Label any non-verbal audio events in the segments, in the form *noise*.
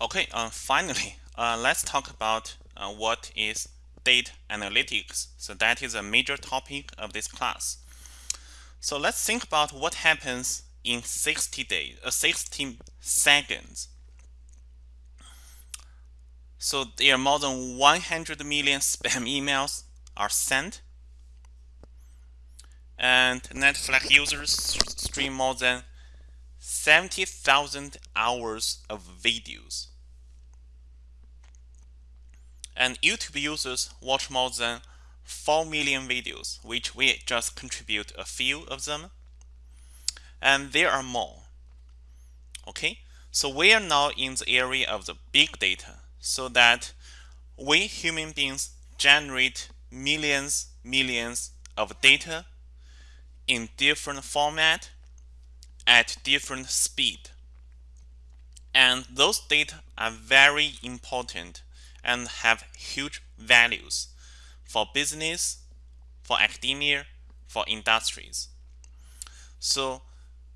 Okay, uh, finally, *laughs* uh, let's talk about uh, what is data analytics. So that is a major topic of this class. So let's think about what happens in 60 days, uh, 60 seconds. So there are more than 100 million *laughs* spam emails are sent and Netflix users stream more than 70,000 hours of videos. And YouTube users watch more than 4 million videos, which we just contribute a few of them. And there are more. Okay, so we are now in the area of the big data, so that we human beings generate millions, millions of data in different format at different speed. And those data are very important and have huge values for business, for academia, for industries. So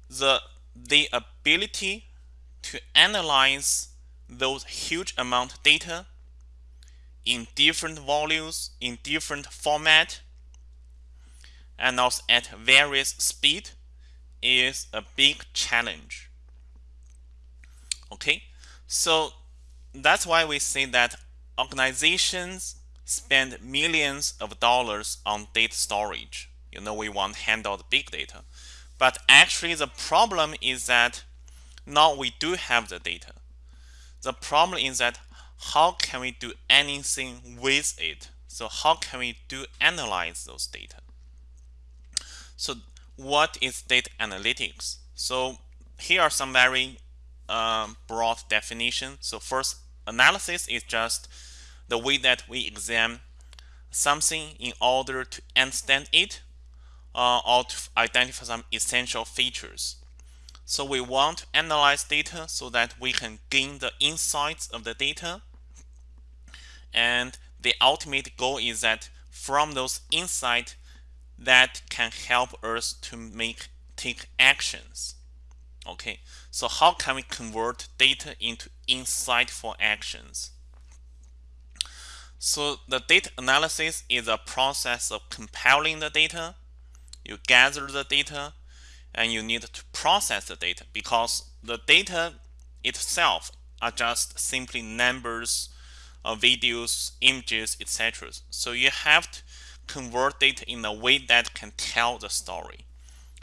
the, the ability to analyze those huge amount of data in different volumes, in different format, and also at various speed is a big challenge. Okay, so that's why we say that organizations spend millions of dollars on data storage. You know, we want to handle the big data. But actually, the problem is that now we do have the data. The problem is that how can we do anything with it? So how can we do analyze those data? So what is data analytics? So here are some very um, broad definitions. So first, analysis is just the way that we examine something in order to understand it uh, or to identify some essential features. So we want to analyze data so that we can gain the insights of the data. And the ultimate goal is that from those insights, that can help us to make take actions. Okay, so how can we convert data into insightful actions? So the data analysis is a process of compiling the data. You gather the data and you need to process the data because the data itself are just simply numbers, uh, videos, images, etc. So you have to convert data in a way that can tell the story.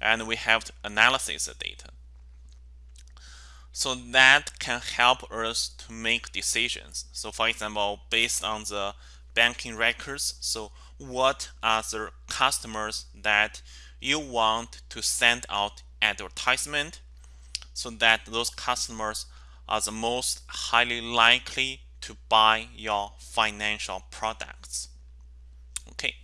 And we have to analyze the data. So that can help us to make decisions. So for example, based on the banking records, so what are the customers that you want to send out advertisement so that those customers are the most highly likely to buy your financial products. Okay.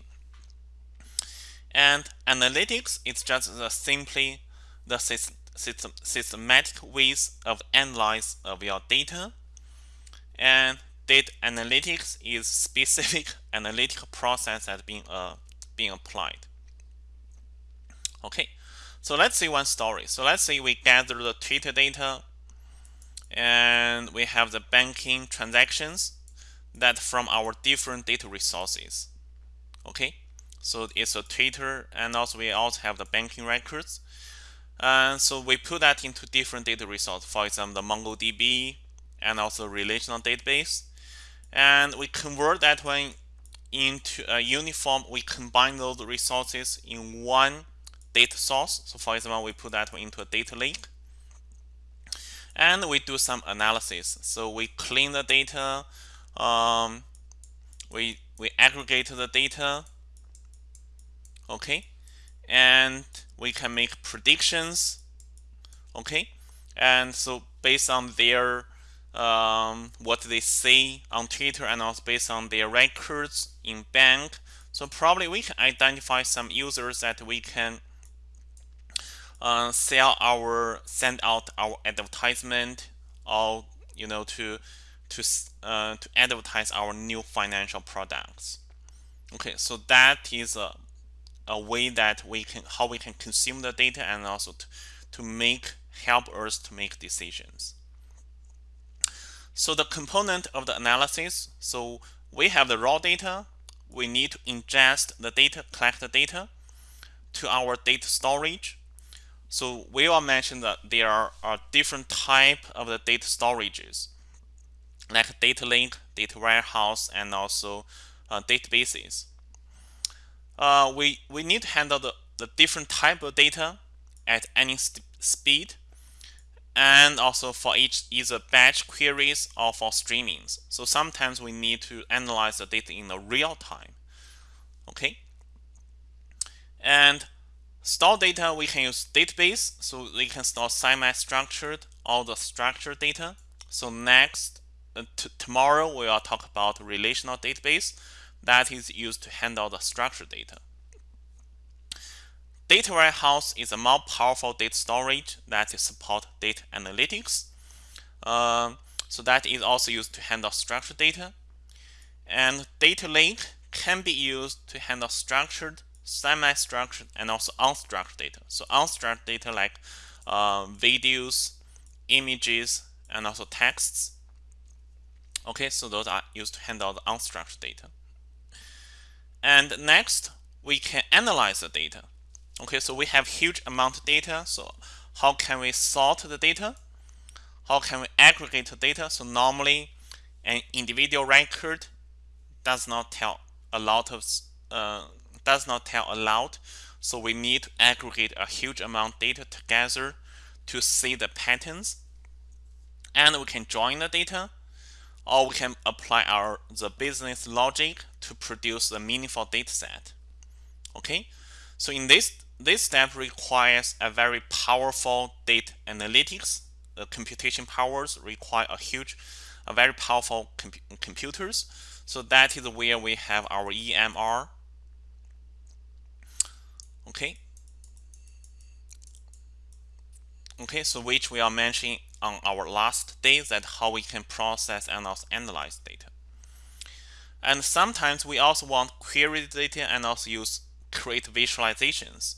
And analytics is just the simply the system, systematic ways of analyze of your data. And data analytics is specific *laughs* analytical process that being uh, being applied. Okay, so let's see one story. So let's say we gather the Twitter data and we have the banking transactions that from our different data resources. Okay, so it's a Twitter, and also we also have the banking records. And so we put that into different data resources, for example, the MongoDB and also relational database. And we convert that one into a uniform, we combine those resources in one data source. So for example, we put that one into a data lake. And we do some analysis. So we clean the data, um, we, we aggregate the data, okay? And we can make predictions okay? And so based on their um, what they say on Twitter and also based on their records in bank so probably we can identify some users that we can uh, sell our send out our advertisement or you know to to uh, to advertise our new financial products. Okay so that is a a way that we can how we can consume the data and also to, to make help us to make decisions. So the component of the analysis, so we have the raw data. We need to ingest the data, collect the data to our data storage. So we will mention that there are, are different type of the data storages, like data lake, data warehouse, and also uh, databases. Uh, we, we need to handle the, the different type of data at any speed and also for each either batch queries or for streamings. So sometimes we need to analyze the data in the real time. Okay. And store data, we can use database. So we can store semi-structured or the structured data. So next, uh, tomorrow we will talk about relational database that is used to handle the structured data. Data warehouse is a more powerful data storage that support data analytics. Um, so that is also used to handle structured data. And data lake can be used to handle structured, semi-structured, and also unstructured data. So unstructured data like uh, videos, images, and also texts. Okay, so those are used to handle the unstructured data. And next, we can analyze the data. Okay, so we have huge amount of data. So how can we sort the data? How can we aggregate the data? So normally an individual record does not tell a lot of uh, does not tell a lot. So we need to aggregate a huge amount of data together to see the patterns. And we can join the data or we can apply our the business logic to produce a meaningful data set. Okay, so in this this step requires a very powerful data analytics. The computation powers require a huge, a very powerful computers. So that is where we have our EMR. Okay. Okay, so which we are mentioning on our last day that how we can process and also analyze data. And sometimes we also want query data and also use create visualizations.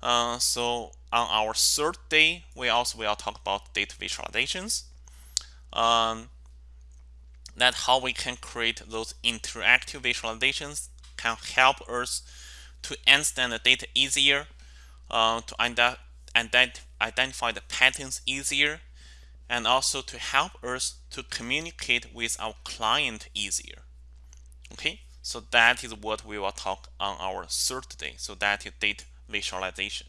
Uh, so on our third day, we also will talk about data visualizations. Um, that how we can create those interactive visualizations can help us to understand the data easier, uh, to ident ident identify the patterns easier, and also to help us to communicate with our client easier. Okay, so that is what we will talk on our third day. So that is data visualization.